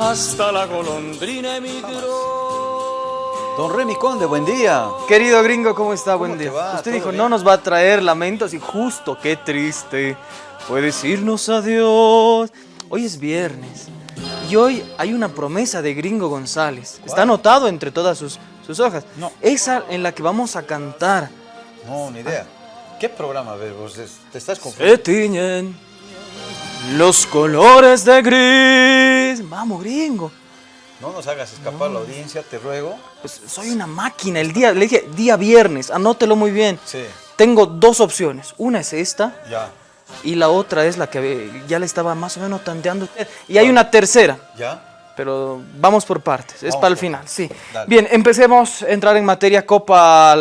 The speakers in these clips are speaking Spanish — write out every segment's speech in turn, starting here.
hasta la golondrina emigró. Don Remy Conde, buen día. Querido gringo, ¿cómo está? ¿Cómo Buen día. va? Usted ¿Todo dijo, bien? no nos va a traer lamentos y justo, qué triste. Fue decirnos adiós. Hoy es viernes y hoy hay una promesa de Gringo González. Está anotado entre todas sus, sus hojas. No. Esa en la que vamos a cantar. No, ni idea. ¿Qué programa ves vos? ¿Te estás Se confundiendo? tiñen los colores de gris. Vamos, gringo. No nos hagas escapar la audiencia, te ruego. Pues soy una máquina. El día, le dije, día viernes, anótelo muy bien. Sí, Tengo dos opciones. Una es esta. ya. Y la otra es la que ya le estaba más o menos tanteando usted. Y hay una tercera, ¿Ya? pero vamos por partes, es Vamos para el final, sí. Dale. Bien, empecemos a entrar en materia Copa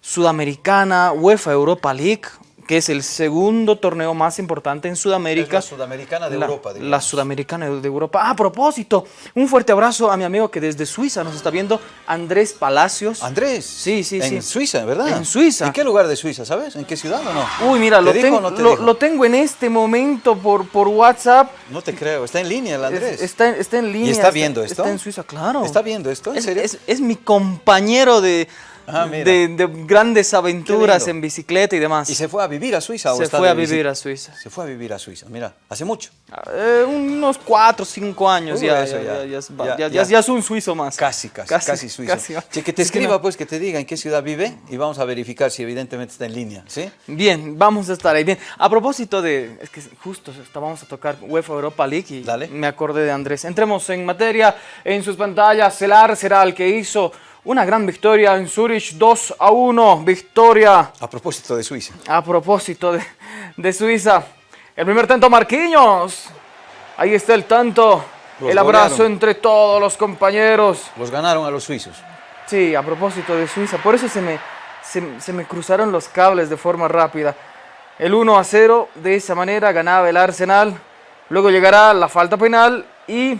Sudamericana, UEFA Europa League, que es el segundo torneo más importante en Es Sudamérica. la sudamericana de La- Europa, digamos. La sudamericana de Europa. Ah, a propósito, un fuerte abrazo a mi amigo que desde Suiza nos está viendo, Andrés Palacios. Andrés. Sí, sí, en sí. Suiza, ¿verdad? En Suiza. ¿En qué lugar de Suiza, sabes? ¿En qué ciudad o no? Uy, mira, ¿Te lo, tengo- o no te lo- tengo en este momento por, por WhatsApp. No te creo. Está en línea el Andrés. Es- está, está en línea. ¿Y está viendo esto? Está en Suiza, claro. ¿Está viendo esto? ¿En Es, serio? es- es mi compañero de, Ah, de, de grandes aventuras en bicicleta y demás. ¿Y se fue a vivir a Suiza o Se está fue a vivir a Suiza. Se fue a vivir a Suiza, mira, hace mucho. Eh, unos cuatro o cinco años Uy, ya, ya, ya. ya, ya es, un suizo más. Casi, casi, casi, suizo. casi. Che, que te escriba, no- pues, que te diga en qué ciudad vive y vamos a verificar si evidentemente está en línea, ¿sí? Bien, vamos a estar ahí. Bien, a propósito de, es que justo estábamos a tocar UEFA Europa League y Dale. me acordé de Andrés. Entremos en materia, en sus pantallas, el Arsenal que hizo una gran victoria en Zurich, 2 a 1, victoria A propósito de Suiza. a propósito de, de Suiza. El primer tanto Marquinhos, ahí está el tanto, Los el abrazo golearon. entre todos los compañeros. Los ganaron a los suizos. Sí, a propósito de Suiza, por eso se me, se, se me cruzaron los cables de forma rápida. El 1 a 0, de esa manera ganaba el Arsenal. Luego llegará la falta penal y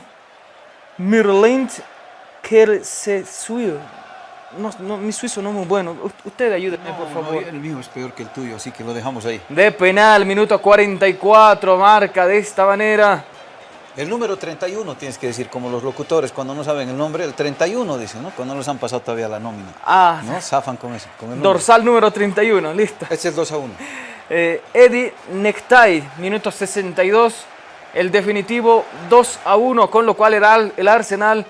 Mirlint Kersesuil. No, no, mi suizo no es muy bueno. Usted ayúdeme, por favor. el mío es peor que el tuyo, así que lo dejamos ahí. De penal, minuto 44, marca de esta manera. El número 31 tienes que decir, como los locutores cuando no saben el nombre, el 31 dicen, ¿no? Cuando no les han pasado todavía la nómina. Ah, ¿No? Zafan con eso. Con el dorsal número 31, listo. Este es 2 a 1. Eh, Eddie Necktie, minuto 62, el definitivo 2 a 1, con lo cual el, el Arsenal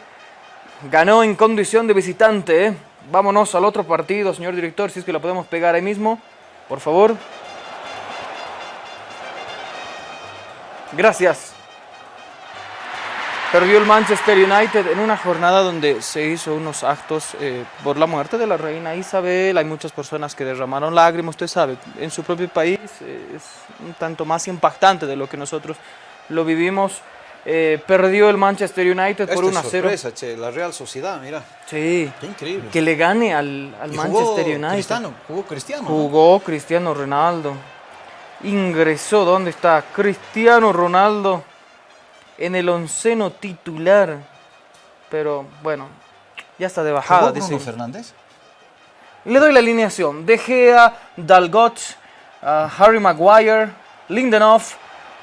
ganó en condición de visitante. ¿eh? Vámonos al otro partido, señor director, si es que lo podemos pegar ahí mismo, por favor. Gracias. Perdió el Manchester United en una jornada donde se hizo unos actos eh, por la muerte de la reina Isabel. Hay muchas personas que derramaron lágrimas, usted sabe, en su propio país eh, es un tanto más impactante de lo que nosotros lo vivimos. Eh, perdió el Manchester United por Esta 1 a es 0. sorpresa, che, la Real Sociedad, mira. Sí, Qué increíble. que le gane al, Manchester jugó United. Cristiano, jugó Cristiano. ¿no? Jugó Cristiano Ronaldo. Ingresó, ¿dónde está? Cristiano Ronaldo en el onceno titular. Pero bueno, ya está de bajada. ¿Jugó dice. Fernández? Le doy la alineación. De Gea, Dalgot, ah, Harry Maguire, Lindenhoff,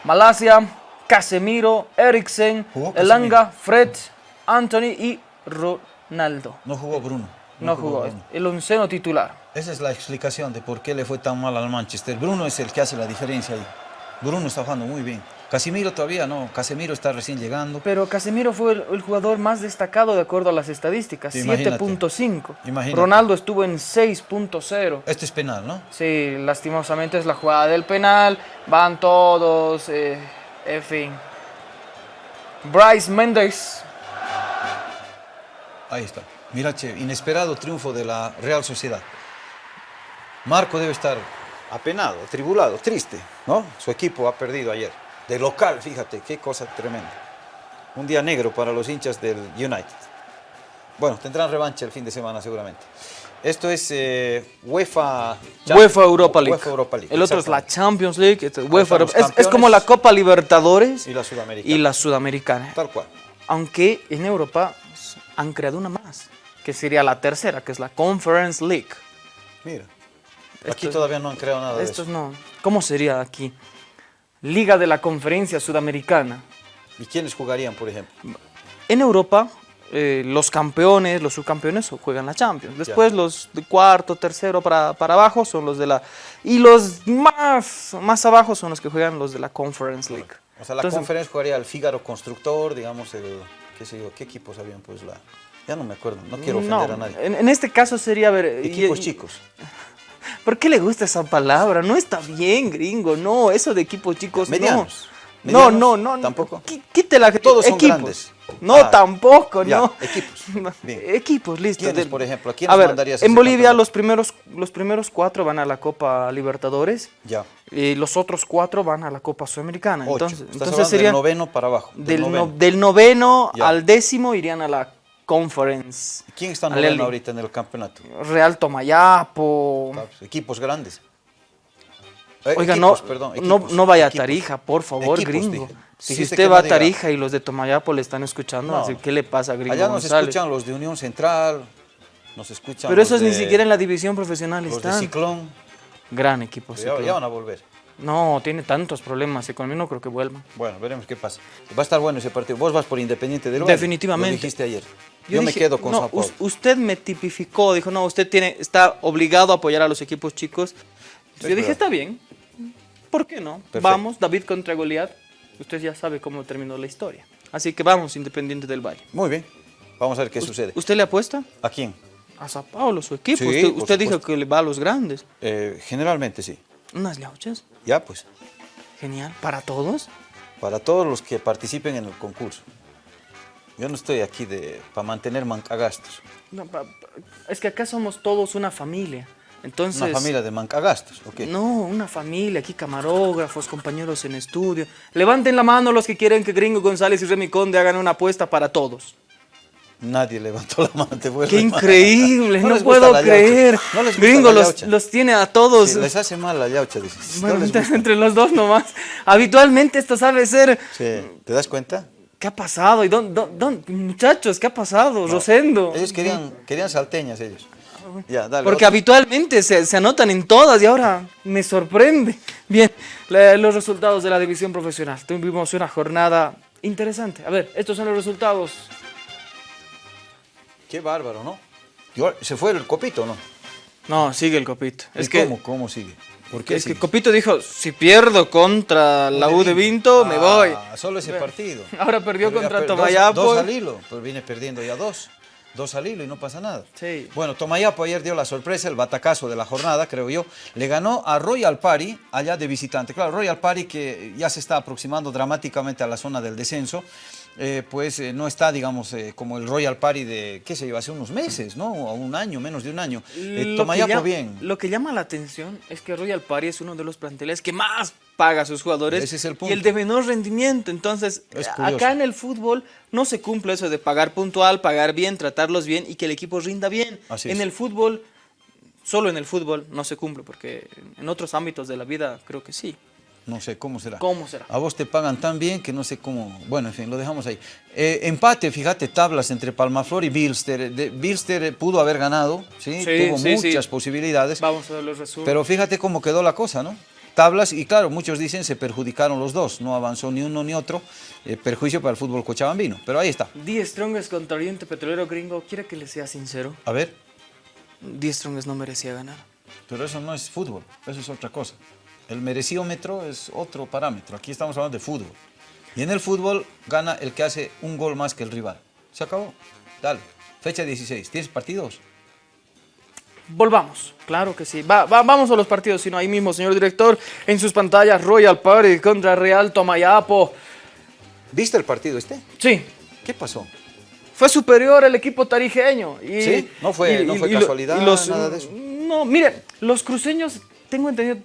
Malasia, Casemiro, Eriksen, Jugó Elanga, Fred, Anthony y Ronaldo. No jugó Bruno. No jugó, Bruno. el onceno titular. Esa es la explicación de por qué le fue tan mal al Manchester. Bruno es el que hace la diferencia ahí. Bruno está jugando muy bien. Casimiro todavía no. Casemiro está recién llegando. Pero Casemiro fue el, el jugador más destacado de acuerdo a las estadísticas, Sí, imagínate. 7.5. Imagínate. Ronaldo estuvo en 6.0. Este es penal, ¿no? Sí, lastimosamente es la jugada del penal, van todos, eh, en fin. Bryce Mendes, Ahí está. Mira, che, inesperado triunfo de la Real Sociedad. Marco debe estar apenado, atribulado, triste, ¿no? Su equipo ha perdido ayer. De local, fíjate, qué cosa tremenda. Un día negro para los hinchas del United. Bueno, tendrán revancha el fin de semana seguramente. Esto es eh, UEFA... UEFA Europa League. UEFA Europa League, El otro es la. Champions League, este es UEFA es, es como la Copa Libertadores Y la Sudamericana. y la Sudamericana. Tal cual. Aunque en Europa han creado una más, que sería la tercera, que es la Conference League. Mira. Esto Aquí todavía no han creado nada de Estos eso. no. ¿Cómo sería aquí? Liga de la Conferencia Sudamericana. ¿Y quiénes jugarían, por ejemplo? en Europa eh, los campeones, los subcampeones juegan la Champions. Después los de cuarto, tercero para, para abajo son los de la... Y los más, más abajo son los que juegan los de la Conference League. O sea, la Entonces, conferencia jugaría el Fígaro Constructor, digamos, el, qué sé yo, ¿qué equipos habían? Pues la... Ya no me acuerdo, no quiero ofender no, a nadie. En, en este caso sería, ver... Equipos y- chicos. ¿Por qué le gusta esa palabra? No está bien, gringo, no, eso de equipos chicos, Medianos. no. No, Medianos, no, no. tampoco. Quítela. Todos son equipos. grandes. No, Ah, tampoco, ya, no. equipos. Bien. Equipos, listo. ¿Quiénes, por ejemplo? ¿A A quiénes ver, mandarías en Bolivia campeonato? los primeros, los primeros cuatro van a la Copa Libertadores Ya. y los otros cuatro van a la Copa Sudamericana. Ocho. Entonces, Estás entonces sería del noveno para abajo. Del, del, no- noveno. del noveno Ya. al décimo irían a la Conference. ¿Quién está noveno ahorita en el campeonato? Real Tomayapo. Ah, pues, Equipos grandes. Eh, Oiga, equipos, no, perdón, no, equipos, no vaya a. Tarija, por favor, gringo. Si usted va a Tarija y los de Tomayapo le están escuchando, No. así, ¿qué le pasa, gringo Allá nos González? escuchan los de Unión Central, nos escuchan Pero esos ni siquiera en la división profesional Los de están. Ciclón, Gran equipo, Ciclón. ya van a volver. No, tiene tantos problemas mí no creo que vuelvan. Bueno, veremos qué pasa. Va a estar bueno ese partido. Vos vas por Independiente del Valle. Definitivamente. Lo dijiste ayer. Yo, me dije, quedo con no, us- usted me tipificó, dijo, no, usted tiene, está obligado a apoyar a los equipos chicos. Yo dije, verdad. está bien, ¿por qué no? Perfecto. Vamos, David contra Goliat. Usted ya sabe cómo terminó la historia. Así que vamos, Independiente del Valle. Muy bien. Vamos a ver qué sucede. ¿Usted le apuesta? ¿A quién? A Sao Paulo, su equipo. Sí, usted dijo que le va a los grandes. Eh, generalmente sí. Unas lauchas. Ya, pues. Genial. ¿Para todos? Para todos los que participen en el concurso. Yo no estoy aquí de, para mantener mancagastos. No, pa- pa- es que acá somos todos una familia. Entonces, Una familia de mancagastos, ¿ok? No, una familia, aquí camarógrafos, compañeros en estudio. Levanten la mano los que quieren que Gringo González y Remy Conde hagan una apuesta para todos. Nadie levantó la mano. te ¡Qué increíble! No puedo creer. No les gusta Gringo los, los tiene a todos. Sí, les hace mal la yaucha, dices. Bueno, no entre, los dos nomás. Habitualmente esto sabe ser... Sí, ¿Te das cuenta? ¿Qué ha pasado? ¿Y dónde, dónde- muchachos, qué ha pasado? Rosendo. Ellos querían, querían salteñas, ellos. Ya, dale. Porque otro. habitualmente se, se anotan en todas y ahora me sorprende. Bien, los resultados de la división profesional. Tuvimos una jornada interesante. A ver, estos son los resultados. Qué bárbaro, ¿no? Yo- ¿Se fue el copito, no? No, sigue el Copito. ¿Y Es que, ¿Cómo, cómo sigue? ¿Por qué es que sigue? Copito dijo, si pierdo contra la U de Vinto, me voy. Ah, solo ese partido. Ahora perdió Pero contra per- dos- Tomayapo. Dos, al hilo, pues viene perdiendo ya dos. Dos al hilo y no pasa nada. Sí. Bueno, Tomayapo ayer dio la sorpresa, el batacazo de la jornada, creo yo. Le ganó a Royal Party, allá de visitante. Claro, Royal Party que ya se está aproximando dramáticamente a la zona del descenso. Eh, pues eh, no está, digamos, eh, como el Royal Party de, qué sé yo, hace unos meses, ¿no? O un año, menos de un año. Eh, Tomayapo llama- bien. Lo que llama la atención es que Royal Party es uno de los planteles que más paga a sus jugadores Ese es el y el de menor rendimiento. Entonces, acá en el fútbol no se cumple eso de pagar puntual, pagar bien, tratarlos bien y que el equipo rinda bien. Así en es. el fútbol, solo en el fútbol no se cumple, porque en otros ámbitos de la vida creo que sí. No sé cómo será. ¿Cómo será? A vos te pagan tan bien que no sé cómo. Bueno, en fin, lo dejamos ahí. Eh, empate, fíjate, tablas entre Palmaflor y Bilster. De, Bilster pudo haber ganado, ¿sí? Sí, Tuvo sí, muchas sí. posibilidades. Vamos a ver los resúmenes. Pero fíjate cómo quedó la cosa, ¿no? Tablas, y claro, muchos dicen se perjudicaron los dos. No avanzó ni uno ni otro. Eh, perjuicio para el fútbol cochabambino. Pero ahí está. Die Strongest contra Oriente Petrolero Gringo, quiere que le sea sincero. A ver, Die Strongest no merecía ganar. pero eso no es fútbol, eso es otra cosa. El mereciómetro es otro parámetro. Aquí estamos hablando de fútbol. Y en el fútbol gana el que hace un gol más que el rival. Se acabó. Dale. Fecha 16. ¿Tienes partidos? Volvamos, claro que sí. Va- va- vamos a los partidos, sino ahí mismo, señor director, en sus pantallas, Royal Party contra Real Tomayapo. ¿Viste el partido este? Sí, ¿Qué pasó? fue superior el equipo tarijeño. Y, Sí, no fue- no fue casualidad, los- nada de eso. No, mire, los cruceños, tengo entendido,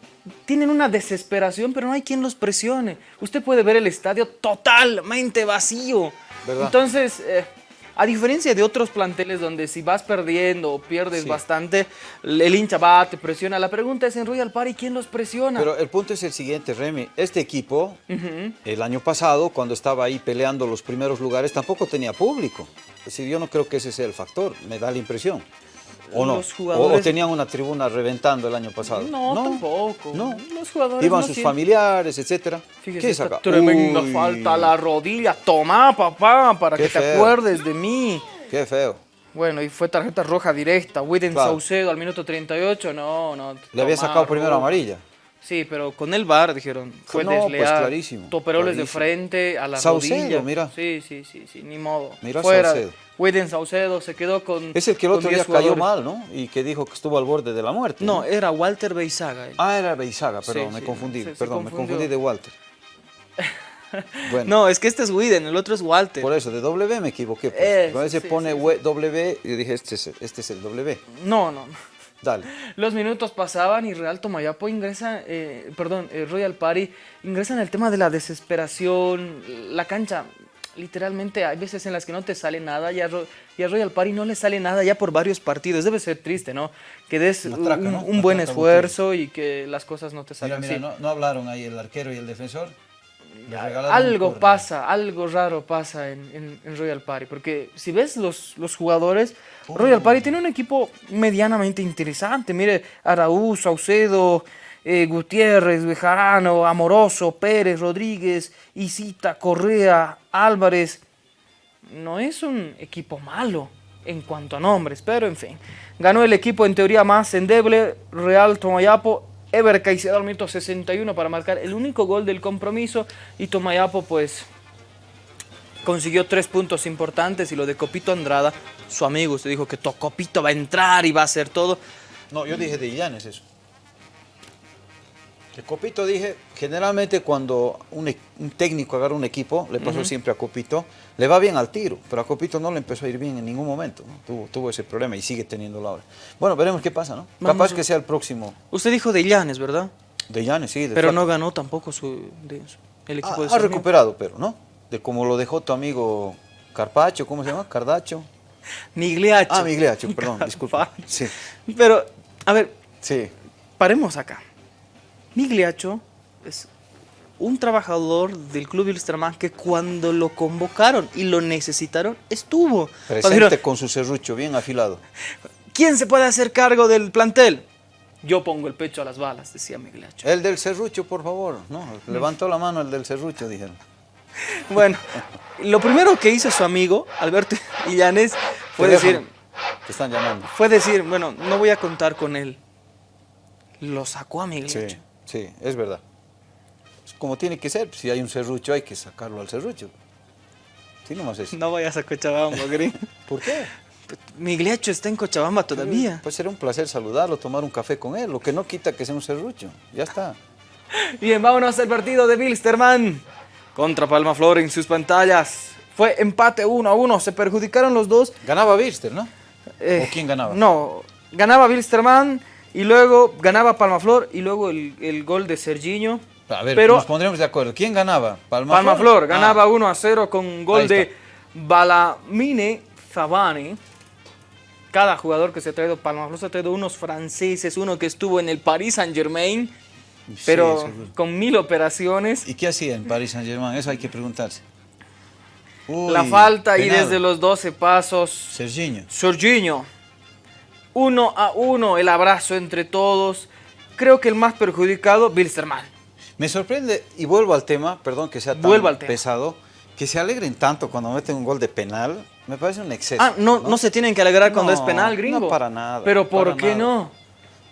tienen una desesperación, pero no hay quien los presione. Usted puede ver el estadio totalmente vacío. ¿Verdad? Entonces, eh, a diferencia de otros planteles donde si vas perdiendo o pierdes Sí. bastante, el hincha va, te presiona. La pregunta es en Royal Party, ¿quién los presiona? Pero el punto es el siguiente, Remy. Este equipo, el año pasado, cuando estaba ahí peleando los primeros lugares, tampoco tenía público. Es decir, yo no creo que ese sea el factor, me da la impresión. ¿O no? los ¿O- jugadores... ¿O, tenían una tribuna reventando el año pasado? No, tampoco. No. Los jugadores Iban no sus tienen- familiares, etcétera. Fíjese, ¿Qué es acá? tremenda Uy, falta a la rodilla. Toma, papá, para Qué que te acuerdes de mí. Qué feo. Bueno, y fue tarjeta roja directa. Widen Claro. Saucedo al minuto 38, no, no. Le había sacado primero roja. amarilla. Sí, pero con el VAR dijeron, fue No, pues, desleal. clarísimo, Toperoles de clarísimo. frente a la Saucedo, rodilla. mira. Sí, sí, sí, sí, ni modo. Mira Fuera. Saucedo. Widen Saucedo se quedó con Es el que el otro día 10 cayó mal, ¿no? Y que dijo que estuvo al borde de la muerte. No, era Walter Beizaga. él. Ah, era Beizaga, perdón, Sí, me sí, confundí. se- se perdón, me confundí de Walter. Bueno, No, es que este es Widen, el otro es Walter. por eso, de W me equivoqué. Pues. Eso, a veces sí, pone W y dije, este es, este es el W. No, no. Dale. Los minutos pasaban y Real Tomayapo ingresa, eh, perdón, eh, Royal Party ingresa en el tema de la desesperación, la cancha, literalmente hay veces en las que no te sale nada y a, Ro- y a Royal Party no le sale nada ya por varios partidos. Debe ser triste, ¿no? Que des traca, un, ¿no? un Una buen esfuerzo y que las cosas no te Mira, salgan mira, así. no, no hablaron ahí el arquero y el defensor. Algo pasa, algo raro pasa en, en- en Royal Party, porque si ves los, los jugadores, Royal Party tiene un equipo medianamente interesante. Mire, Araúz, Saucedo, eh, Gutiérrez, Bejarano, Amoroso, Pérez, Rodríguez, Isita, Correa, Álvarez. No es un equipo malo en cuanto a nombres, pero en fin. Ganó el equipo en teoría más endeble, Real Tomayapo. Ever Caicedo al minuto 61 para marcar el único gol del compromiso y Tomayapo pues consiguió tres puntos importantes y lo de Copito Andrada, su amigo, usted dijo que to- Copito va a entrar y va a hacer todo. No, yo dije de Illanes eso. De Copito dije, generalmente cuando un, e- un técnico agarra un equipo, le pasó siempre a Copito, le va bien al tiro, pero a Copito no le empezó a ir bien en ningún momento. ¿no? Tuvo, tuvo ese problema y sigue teniéndolo ahora. Bueno, veremos qué pasa, ¿no? Vamos Capaz a- que sea el próximo Usted dijo de Llanes, ¿verdad? de Illanes, sí. de Pero Flaco. no ganó tampoco su, de- el equipo Ha, de ha su recuperado, pero, ¿no? De como lo dejó tu amigo Carpacho, ¿cómo se llama? Cardacho. Migliaccio. Ah, Migliaccio, perdón, disculpa. Sí, Pero, a ver, sí. paremos acá. Migliaccio es un trabajador del club Wilstermann que cuando lo convocaron y lo necesitaron, estuvo. Presente dijeron, con su serrucho bien afilado. ¿Quién se puede hacer cargo del plantel? Yo pongo el pecho a las balas, decía Migliaccio. El del serrucho, por favor. No, levantó la mano el del serrucho, dijeron. Bueno, lo primero que hizo su amigo, Alberto Illanes, fue Teléfono. decir, Te están llamando. fue decir, bueno, no voy a contar con él. Lo sacó a Migliaccio. sí, es verdad. Es como tiene que ser. Si hay un serrucho, hay que sacarlo al serrucho. Sí, nomás es. No vayas a Cochabamba, gringo. ¿Por qué? Migliaccio está en Cochabamba todavía. Pues será un placer saludarlo, tomar un café con él. Lo que no quita que sea un serrucho. Ya está. Bien, vámonos al partido de Wilstermann contra Palma Flor en sus pantallas. Fue empate 1 a 1, se perjudicaron los dos. Ganaba Birster, ¿no? Eh, ¿O quién ganaba? No, ganaba Wilstermann y luego ganaba Palmaflor y luego el, el gol de Serginho. A ver, Pero nos pondremos de acuerdo. ¿Quién ganaba? Palma, Palmaflor Ah, ganaba 1 a 0 con un gol de. Balamine Zabane. Cada jugador que se ha traído, Palmaflor se ha traído unos franceses, uno que estuvo en el Paris Saint Germain, Sí, pero con mil operaciones. ¿Y qué hacía en Paris Saint Germain? Eso hay que preguntarse. Uy, La falta y desde los 12 pasos. Serginho. Jorginho. Uno a uno, el abrazo entre todos. Creo que el más perjudicado, Wilstermann. Me sorprende, y vuelvo al tema, perdón que sea tan Vuelvo al tema. pesado, que se alegren tanto cuando meten un gol de penal. Me parece un exceso. Ah, no, no, se tienen que alegrar cuando No, es penal, gringo. no para nada, Pero ¿por qué nada. no?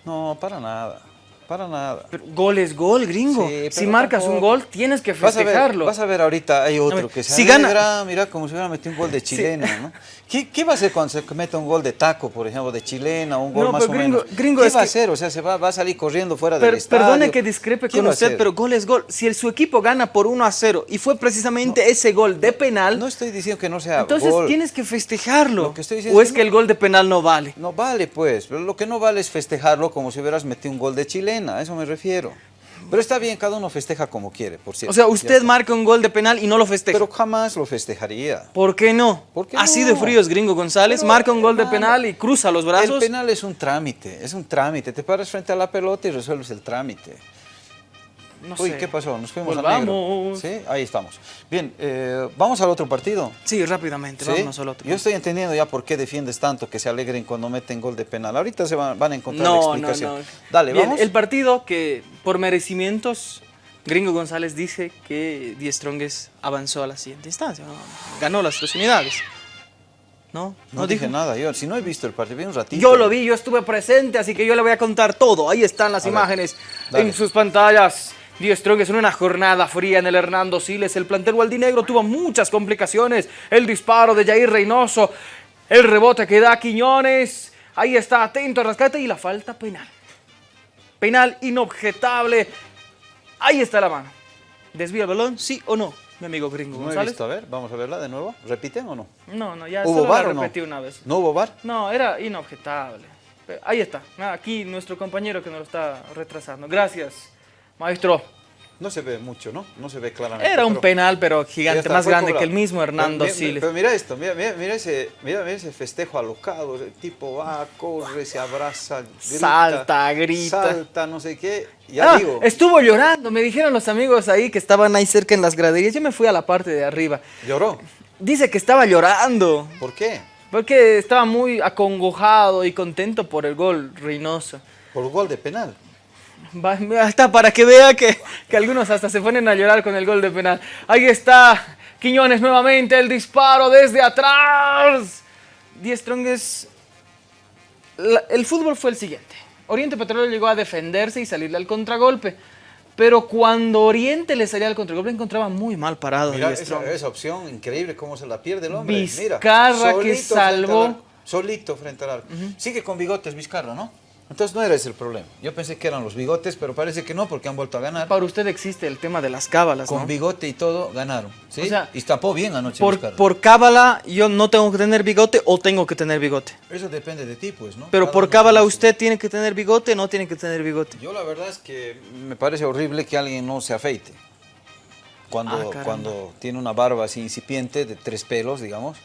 No, para nada. Para nada. Pero gol es gol, gringo. Sí, si marcas tampoco- un gol, tienes que Vas a, ver, festejarlo. vas a ver ahorita, hay otro que se si gana- mira como si hubiera metido un gol de chilena, ¿no? ¿Qué, qué va a hacer cuando se meta un gol de taco, por ejemplo, de chilena, un gol No, más pero o gringo- menos? gringo, ¿Qué es va a hacer? O sea, se va, va a salir corriendo fuera del estadio. perdone que discrepe ¿Qué con usted, pero gol es gol. Si el- su equipo gana por 1 a 0 y fue precisamente ese gol de penal, No estoy diciendo que no sea entonces gol. tienes que festejarlo. Lo que estoy diciendo o es que el gol de penal no vale. No vale, pues. Pero lo que no vale es festejarlo como si hubieras metido un gol de chilena. A eso me refiero. Pero está bien, cada uno festeja como quiere, por cierto. O sea, usted marca un gol de penal y no lo festeja. Pero jamás lo festejaría. ¿Por qué no? ¿Por qué Así no? de frío es Gringo González, Pero, marca un gol de penal y cruza los brazos. El penal es un trámite, es un trámite. Te paras frente a la pelota y resuelves el trámite. No Uy, sé. ¿qué pasó? Nos fuimos a Volvamos. negro. Sí, ahí estamos. Bien, eh, vamos al otro partido. Sí, rápidamente, ¿Sí? vámonos al otro. Yo estoy entendiendo ya por qué defiendes tanto que se alegren cuando meten gol de penal. Ahorita se van, van a encontrar la No, no, explicación. no. Dale, Bien, vamos. El partido que por merecimientos, Gringo González dice que Die Strongest avanzó a la siguiente instancia. Ganó las tres unidades. ¿No? No, dije nada, yo si no he visto el partido, vi un ratito. Yo lo vi, yo estuve presente, así que yo le voy a contar todo. Ahí están las A ver, imágenes dale. en sus pantallas. Die Strongest en una jornada fría en el Hernando Siles. El plantel gualdinegro tuvo muchas complicaciones. El disparo de Jair Reynoso, el rebote que da Quiñones. Ahí está, atento al rescate y la falta penal. Penal inobjetable. Ahí está la mano. ¿Desvía el balón? ¿Sí o no, mi amigo Gringo No he González? visto, a ver, vamos a verla de nuevo. ¿Repiten o no? No, no, ya ¿Hubo bar la o no? repetí una vez. ¿No hubo bar? No, era inobjetable. Ahí está. Aquí nuestro compañero que nos lo está retrasando. Gracias, maestro. No se ve mucho, ¿no? No se ve claramente. Era un pero- penal, pero gigante, más grande que el mismo Hernando Pero, Siles. Pero mira esto, mira, mira, mira ese, mira, mira ese festejo alocado, el tipo va, corre, se abraza, grita, Salta, grita. salta, no sé qué. Ya Ah, digo, estuvo llorando, me dijeron los amigos ahí que estaban ahí cerca en las graderías. Yo me fui a la parte de arriba. lloró. Dice que estaba llorando, ¿Por qué? porque estaba muy acongojado y contento por el gol Reynoso. Por gol de penal. Va- Hasta para que vea que, que algunos hasta se ponen a llorar con el gol de penal. Ahí está Quiñones nuevamente, el disparo desde atrás. Die Strongest. La- el fútbol fue el siguiente. Oriente Petrolero llegó a defenderse y salirle al contragolpe. Pero cuando Oriente le salía al contragolpe, encontraba muy mal parado Mira esa, esa opción, increíble cómo se la pierde el hombre. Mira, Vizcarra que frente al salvó. Solito frente al arco. Sigue con bigotes Vizcarra, ¿no? Entonces no era ese el problema. Yo pensé que eran los bigotes, pero parece que no, porque han vuelto a ganar. Para usted existe el tema de las cábalas, Con ¿no? bigote y todo, ganaron. ¿sí? O sea, y tapó bien anoche Por, por cábala, yo no tengo que tener bigote o tengo que tener bigote. Eso depende de ti, pues, ¿no? Pero Cada por cábala usted tiene que tener bigote, no tiene que tener bigote. Yo la verdad es que me parece horrible que alguien no se afeite. Cuando, Ah, cuando tiene una barba así incipiente, de tres pelos, digamos.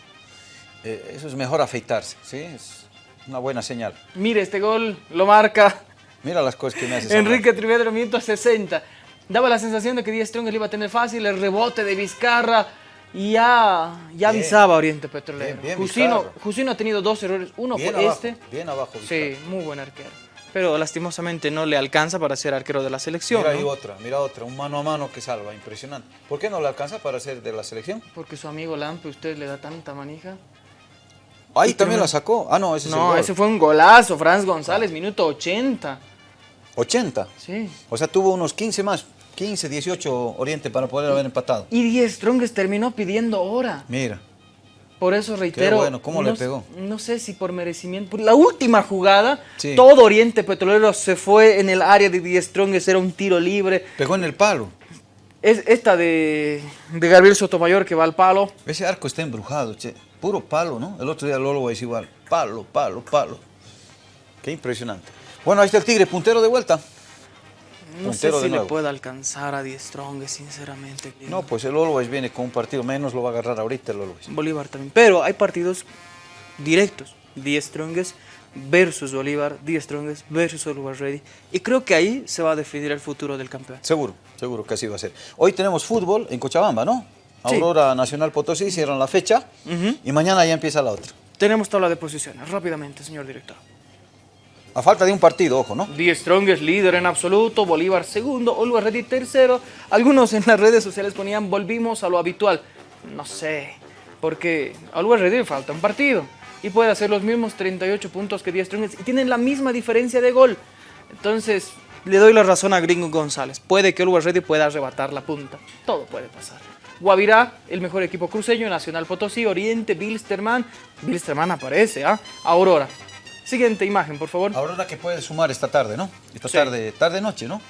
eh, eso es mejor afeitarse, ¿sí? Es una buena señal. Mire, este gol lo marca Mira las cosas que me haces Enrique Trivedro, minuto 60. Daba la sensación de que Díaz Strongest le iba a tener fácil, el rebote de Vizcarra y ya, ya Bien. avisaba Oriente Petrolero. Bien, bien, Jusino. Jusino ha tenido dos errores, uno abajo, este. bien abajo. Sí, Vizcarra. muy buen arquero. Pero lastimosamente no le alcanza para ser arquero de la selección. Mira ¿no? ahí otra, mira otra, un mano a mano que salva, impresionante. ¿Por qué no le alcanza para ser de la selección? Porque su amigo Lampe, usted le da tanta manija. Ahí también la sacó. Ah, no, ese es el No, gol. ese fue un golazo, Franz González, minuto 80. 80. Sí. O sea, tuvo unos 15 más, 15, 18 Oriente para poder haber empatado. Y Díaz Strongest terminó pidiendo hora. Mira. Por eso reitero. bueno, ¿cómo le no- pegó? No sé si por merecimiento. Por la última jugada, Sí. todo Oriente Petrolero se fue en el área de Die Strongest, era un tiro libre. Pegó en el palo. Es esta de, de Gabriel Sotomayor que va al palo. Ese arco está embrujado, che. Puro palo, ¿no? El otro día Lolo es igual. Palo, palo, palo. Qué impresionante. Bueno, ahí está el Tigre, puntero de vuelta. No Puntero sé de si le puede alcanzar a Die Strongest, sinceramente. No, pues el Always viene con un partido menos, lo va a agarrar ahorita el Always. Bolívar también. Pero hay partidos directos. Die Strongest versus Bolívar, Die Strongest versus Always Ready. Y creo que ahí se va a definir el futuro del campeón. Seguro, seguro que así va a ser. Hoy tenemos fútbol en Cochabamba, ¿no? Sí. Aurora Nacional Potosí cierran la fecha Ujú. y mañana ya empieza la otra. Tenemos tabla de posiciones, rápidamente, señor director. A falta de un partido, ojo, ¿no? Die Strongest líder en absoluto, Bolívar segundo, Always Ready tercero. Algunos en las redes sociales ponían volvimos a lo habitual. No sé, porque a Ready le falta un partido y puede hacer los mismos 38 puntos que Die Strongest y tienen la misma diferencia de gol. Entonces, le doy la razón a Gringo González. Puede que Always Ready pueda arrebatar la punta. Todo puede pasar. Guavirá, el mejor equipo cruceño, Nacional Potosí, Oriente, Bilsterman. Bilsterman aparece, ¿ah? Aurora. Siguiente imagen, por favor. Aurora que puede sumar esta tarde, ¿no? Esta Sí. tarde, tarde-noche, ¿no?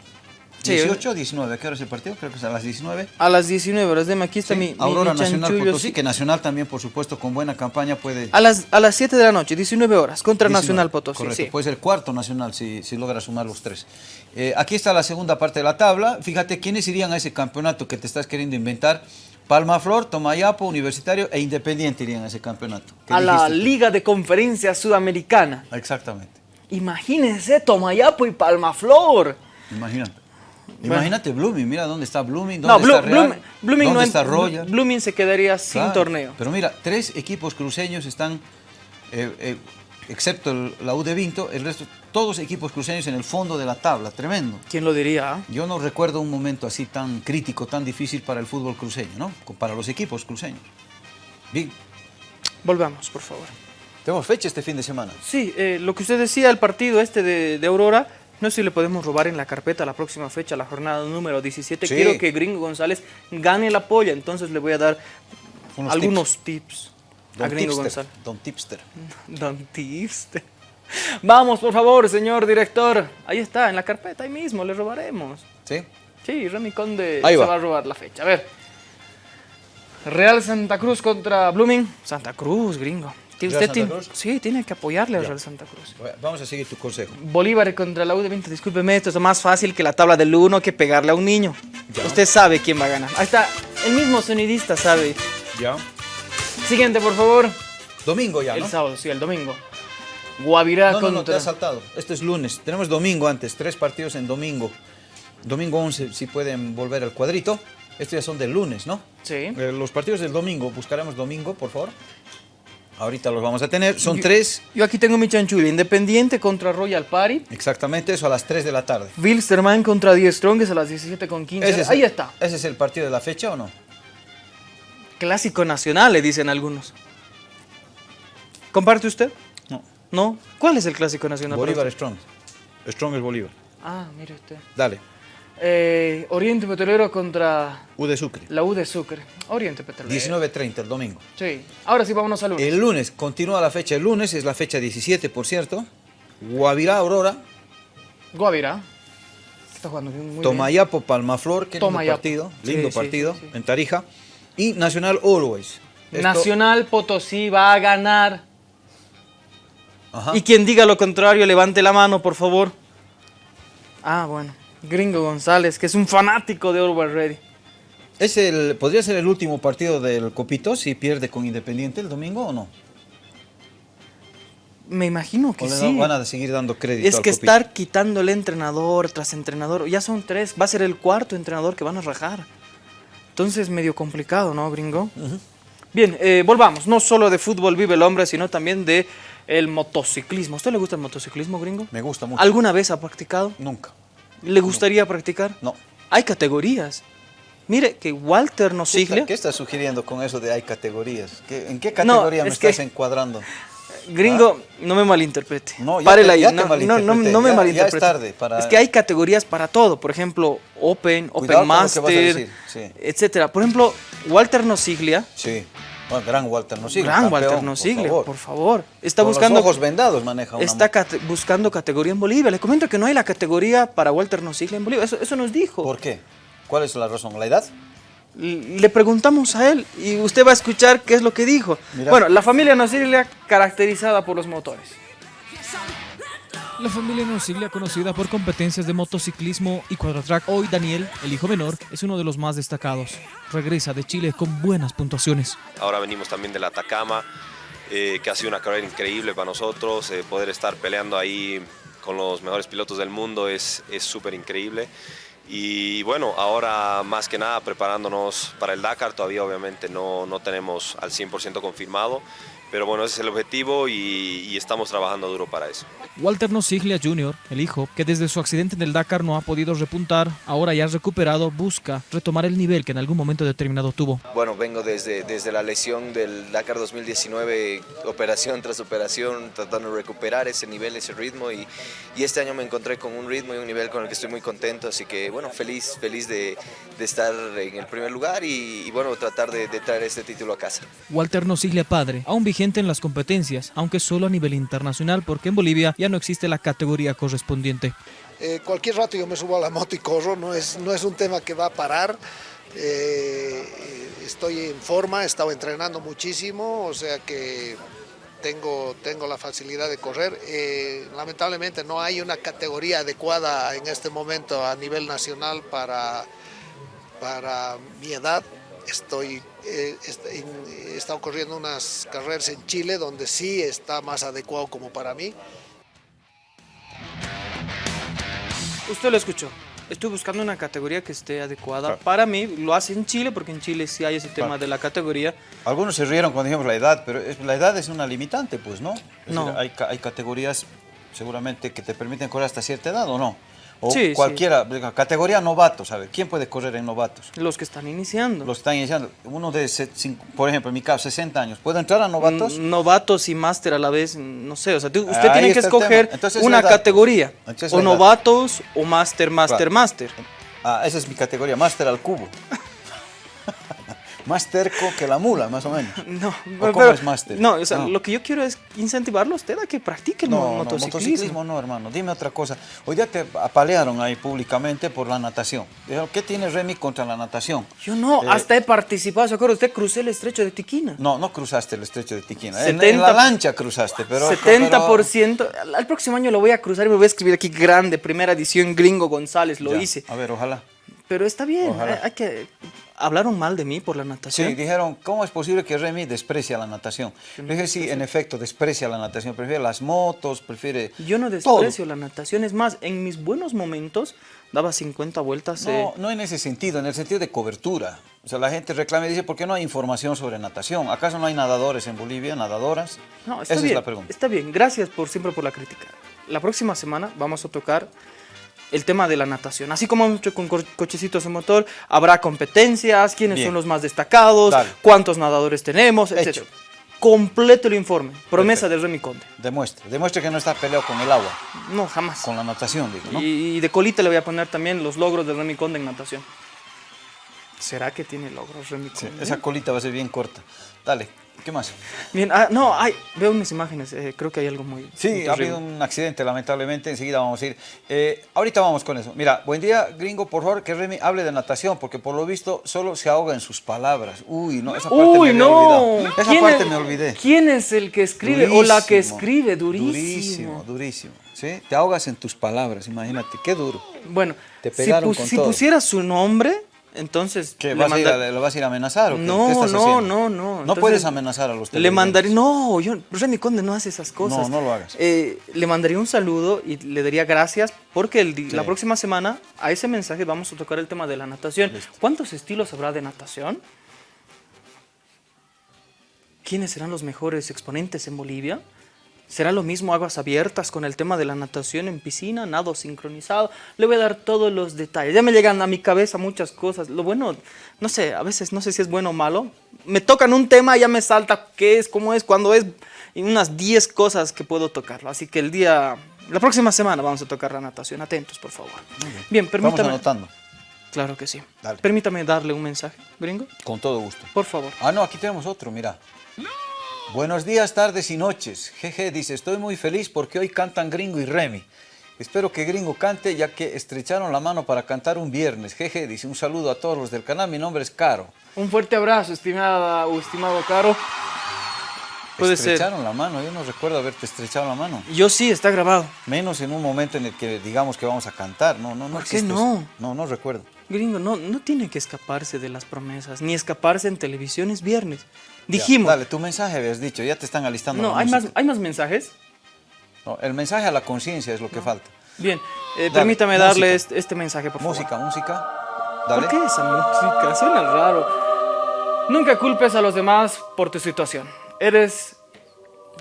Sí. 18 19, ¿a qué hora es el partido? Creo que es a las 19. A las 19 horas, deme aquí está Sí, mi, Aurora mi Nacional Potosí, sí. que Nacional también, por supuesto, con buena campaña puede... A las, a las 7 de la noche, 19 horas, contra 19, Nacional Potosí. Correcto, sí. puede ser cuarto Nacional si, si logra sumar los tres. Eh, aquí está la segunda parte de la tabla. Fíjate, ¿quiénes irían a ese campeonato que te estás queriendo inventar? Palmaflor, Tomayapo, Universitario e Independiente irían a ese campeonato. ¿Qué a la? Liga de Conferencia Sudamericana. Exactamente. Imagínense Tomayapo y Palmaflor. Imagínate. Imagínate Blooming, mira dónde está Blooming, No, dónde Blu- está Real, Blooming, Blooming dónde no está Royal. Blooming se quedaría sin Claro, torneo. Pero mira, tres equipos cruceños están, eh, eh, excepto el- la U de Vinto, el resto, todos equipos cruceños en el fondo de la tabla, tremendo. ¿Quién lo diría? Yo no recuerdo un momento así tan crítico, tan difícil para el fútbol cruceño, ¿no? Para los equipos cruceños. Bien, Volvamos, por favor. tenemos fecha este fin de semana. Sí, eh, lo que usted decía, el partido este de, de Aurora, no sé si le podemos robar en la carpeta la próxima fecha, la jornada número 17. Sí. Quiero que Gringo González gane la polla, entonces le voy a dar Unos algunos tips, a Don Gringo Tipster, González. Don Tipster. Don Tipster. Vamos, por favor, señor director. Ahí está, en la carpeta, ahí mismo, le robaremos. ¿Sí? Sí, Remy Conde Ahí se va. va a robar la fecha. A ver. Real Santa Cruz contra Blooming. Santa Cruz, gringo. Que ¿Real usted Santa Cruz? sí, tiene que apoyarle al. Real Santa Cruz. Vamos a seguir tu consejo. Bolívar contra la U de Vinto, discúlpeme, esto es más fácil que la tabla del 1 que pegarle a un niño. Ya. Usted sabe quién va a ganar. Ahí está, el mismo sonidista sabe. Ya. Siguiente, por favor. Domingo ya, El ¿no? sábado, sí, el domingo. Guavirá No, no, no, te has saltado. Esto es lunes. Tenemos domingo antes, tres partidos en domingo. Domingo 11, si pueden volver al cuadrito. Estos ya son del lunes, ¿no? Sí. Eh, los partidos del domingo, buscaremos domingo, por favor. Ahorita los vamos a tener. Son tres, Yo aquí tengo mi chanchula. Independiente contra Royal Party. exactamente eso, a las 3 de la tarde. Wilstermann contra Die Strongest a las 17 con 15. Ese es Ahí el- está. ¿Ese es el partido de la fecha o no? Clásico nacional, le dicen algunos. ¿Comparte usted? No. ¿No? ¿Cuál es el clásico nacional? Bolívar? Strong. Strong es Bolívar. Ah, mire usted. Dale. Eh, Oriente Petrolero contra U de Sucre. la U de Sucre. Oriente Petrolero. 19.30 el domingo. Sí. Ahora sí, vámonos al lunes. El lunes, continúa la fecha el lunes, es la fecha 17, por cierto. Guavirá, Aurora, Guavirá. Está jugando muy bien. Tomayapo, Palmaflor, qué lindo Tomayapo. partido, Sí, lindo sí, partido, sí, sí. en Tarija. Y Nacional Always. Esto- Nacional Potosí va a ganar. Ajá. Y quien diga lo contrario, levante la mano, por favor. Ah, bueno. Gringo González, que es un fanático de Always Ready. ¿Es el, ¿Podría ser el último partido del Copito si pierde con Independiente el domingo o no? Me imagino que ¿O le sí. van a seguir dando crédito Es al que Copito? estar quitándole entrenador tras entrenador, ya son tres, va a ser el cuarto entrenador que van a rajar. Entonces, medio complicado, ¿no, gringo? Bien, eh, volvamos. No solo de fútbol vive el hombre, sino también de el motociclismo. ¿A usted le gusta el motociclismo, gringo? Me gusta mucho. ¿Alguna vez ha practicado? Nunca. ¿Le gustaría practicar? No. Hay categorías. Mire que Walter ¿Qué, Nosiglia, está- qué estás sugiriendo con eso de hay categorías? ¿Qué- ¿En qué categoría me es que- estás encuadrando? gringo, no me malinterprete. No, ya Párela te- ahí. ya te no, no, no, malinterpreté. no me Ya- ya malinterprete. es tarde para- Es que hay categorías para todo. Por ejemplo, Open, Cuidado Open Master, sí. etcétera. Por ejemplo, Walter Nosiglia, Sí. Bueno, gran Walter Nosiglia. gran campeón, Walter Nosiglia, por por favor. Está Con buscando los ojos vendados maneja una está cate- buscando categoría en Bolivia. Le comento que no hay la categoría para Walter Nosiglia en Bolivia. Eso, eso nos dijo. ¿Por qué? ¿Cuál es la razón? ¿La edad? Le preguntamos a él y usted va a escuchar qué es lo que dijo. Mira. Bueno, la familia Nosiglia caracterizada por los motores. La familia Nosiglia, conocida por competencias de motociclismo y cuadratrack, hoy Daniel, el hijo menor, es uno de los más destacados. Regresa de Chile con buenas puntuaciones. Ahora venimos también del Atacama, eh, que ha sido una carrera increíble para nosotros. eh, poder estar peleando ahí con los mejores pilotos del mundo es es súper increíble. Y bueno, ahora más que nada preparándonos para el Dakar, todavía obviamente no, no tenemos al 100% confirmado, pero bueno, ese es el objetivo y, y estamos trabajando duro para eso. Walter Nosiglia Jr., el hijo, que desde su accidente en el Dakar no ha podido repuntar, ahora ya recuperado, busca retomar el nivel que en algún momento determinado tuvo. Bueno, vengo desde, desde la lesión del Dakar 2019, operación tras operación, tratando de recuperar ese nivel, ese ritmo y, y este año me encontré con un ritmo y un nivel con el que estoy muy contento, así que bueno, feliz, feliz de, de estar en el primer lugar y, y, bueno, tratar de, de traer este título a casa. Walter Nosiglia padre, aún vigente en las competencias, aunque solo a nivel internacional porque en Bolivia ya no existe la categoría correspondiente. Eh, cualquier rato yo me subo a la moto y corro, no es, no es un tema que va a parar. Eh, estoy en forma, he estado entrenando muchísimo, o sea que tengo, tengo la facilidad de correr. Eh, lamentablemente no hay una categoría adecuada en este momento a nivel nacional para, para mi edad. Estoy, eh, en- he estado corriendo unas carreras en Chile donde sí está más adecuado como para mí. Usted lo escuchó. Estoy buscando una categoría que esté adecuada Claro. para mí. Lo hace en Chile, porque en Chile sí hay ese tema Claro. de la categoría. Algunos se rieron cuando dijimos la edad, pero es- la edad es una limitante, pues, ¿no? Es No. decir, hay, hay categorías seguramente que te permiten correr hasta cierta edad, ¿o no? O Sí, sí. cualquiera, venga, categoría novatos, a ver, ¿quién puede correr en novatos? Los que están iniciando. Los que están iniciando, uno de, por ejemplo, en mi caso, 60 años, ¿puedo entrar a novatos? Mm, Novatos y máster a la vez, no sé, o sea, usted Ahí tiene que escoger Entonces, una categoría, Entonces, o novatos o máster, máster, Claro. máster. Ah, esa es mi categoría, máster al cubo. Más terco que la mula, más o menos. No, ¿O cómo es máster? No, o sea, No. lo que yo quiero es incentivarlo a usted a que practique el No, mo- no, motociclismo. motociclismo no, hermano. Dime otra cosa. Hoy día te apalearon ahí públicamente por la natación. ¿qué tiene Remy contra la natación? Yo no, Eh, hasta he participado, ¿se acuerda? Usted crucé el estrecho de Tiquina. No, no cruzaste el estrecho de Tiquina. En- En, 70 la lancha cruzaste, pero... 70%. Al, al próximo año lo voy a cruzar y me voy a escribir aquí grande, primera edición Gringo González, lo Ya, hice. A ver, ojalá. Pero está bien, hay que... Hablaron mal de mí por la natación. Sí, dijeron, ¿cómo es posible que Remy desprecia la natación? Le dije, sí, en efecto, desprecia la natación. Prefiere las motos, prefiere... Yo no todo. desprecio la natación, es más, en mis buenos momentos daba 50 vueltas. eh, No, no en ese sentido, en el sentido de cobertura. O sea, la gente reclama y dice, ¿por qué no hay información sobre natación? ¿Acaso no hay nadadores en Bolivia, nadadoras? No, está Esa bien. es la pregunta. Está bien, gracias por siempre por la crítica. La próxima semana vamos a tocar el tema de la natación. Así como hemos hecho con co- cochecitos de motor, habrá competencias, quiénes Bien. son los más destacados, Dale. cuántos nadadores tenemos, Hecho. etc. Completo el informe. Promesa de Remy Conde. Demuestre, demuestre que no está peleado con el agua, No, jamás. con la natación, digo, ¿no? Y, y de colita le voy a poner también los logros de Remy Conde en natación. ¿Será que tiene logros Remy Sí, Conde? esa colita va a ser bien corta. Dale, ¿qué más? Bien, ah, no, hay, veo unas imágenes, eh, creo que hay algo muy... muy Sí, ha habido un accidente, lamentablemente, enseguida vamos a ir. Eh, ahorita vamos con eso. Mira, buen día, gringo, por favor, que Remy hable de natación, porque por lo visto solo se ahoga en sus palabras. Uy, no, esa parte Uy, me no. olvidado. Esa ¿Quién parte es- me olvidé. ¿Quién es el que escribe o la que escribe? Durísimo. Durísimo, durísimo. ¿Sí? Te ahogas en tus palabras, imagínate, qué duro. Bueno, Te si, pus- si todo. pusiera su nombre, entonces ¿Qué, le vas a ir manda- a- ¿Lo vas a ir a amenazar o qué? No, ¿Qué estás no, haciendo? no, no. No Entonces, puedes amenazar a los Le mandaría, no, yo, Remy Conde no hace esas cosas. No, no lo hagas. Eh, le mandaría un saludo y le daría gracias porque el di- Sí. la próxima semana a ese mensaje vamos a tocar el tema de la natación. ¿Cuántos estilos habrá de natación? ¿Quiénes serán los mejores exponentes en Bolivia? ¿Será lo mismo aguas abiertas con el tema de la natación en piscina, nado sincronizado? Le voy a dar todos los detalles. Ya me llegan a mi cabeza muchas cosas. Lo bueno, no sé, a veces no sé si es bueno o malo. Me tocan un tema y ya me salta qué es, cómo es, cuándo es, y unas 10 cosas que puedo tocarlo. Así que el día, la próxima semana vamos a tocar la natación. Atentos, por favor. Bien, Vamos permítame. anotando, Claro que sí. Dale. Permítame darle un mensaje, gringo. con todo gusto. Por favor. Ah, no, aquí tenemos otro, mira. Buenos días, tardes y noches. Jeje, dice, estoy muy feliz porque hoy cantan Gringo y Remy. Espero que Gringo cante ya que estrecharon la mano para cantar un viernes. Jeje, dice, un saludo a todos los del canal, mi nombre es Caro. Un fuerte abrazo, estimada o estimado Caro. Puede ser. estrecharon la mano, yo no recuerdo haberte estrechado la mano. Yo sí, está grabado. Menos en un momento en el que digamos que vamos a cantar. No, no, no. ¿Por qué existe no? eso. No, no recuerdo. Gringo, no, no tiene que escaparse de las promesas, ni escaparse en televisión es viernes. Ya, Dijimos. dale, tu mensaje habías dicho, ya te están alistando no, la hay más, música. hay más mensajes. No, el mensaje a la conciencia es lo que falta. Bien, eh, Dale, permítame darle música. este, este mensaje, por favor. Música, música. Dale. ¿Por qué esa música? Suena raro. Nunca culpes a los demás por tu situación. Eres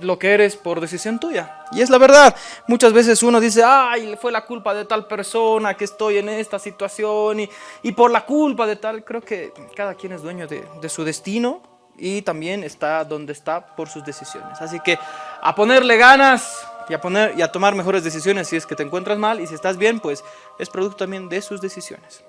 lo que eres por decisión tuya. Y es la verdad. Muchas veces uno dice, ay, fue la culpa de tal persona que estoy en esta situación y, y por la culpa de tal. Creo que cada quien es dueño de, de su destino y también está donde está por sus decisiones. Así que a ponerle ganas y a, poner, y a tomar mejores decisiones si es que te encuentras mal y si estás bien, pues es producto también de sus decisiones.